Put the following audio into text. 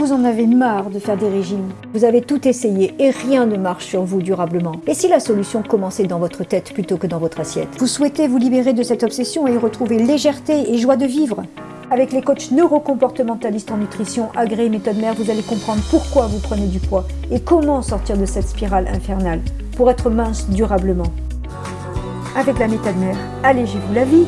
vous en avez marre de faire des régimes. Vous avez tout essayé et rien ne marche sur vous durablement. Et si la solution commençait dans votre tête plutôt que dans votre assiette? Vous souhaitez vous libérer de cette obsession et retrouver légèreté et joie de vivre? Avec les coachs neurocomportementalistes en nutrition agréés méthode mère, vous allez comprendre pourquoi vous prenez du poids et comment sortir de cette spirale infernale pour être mince durablement. Avec la méthode mère, allégez-vous la vie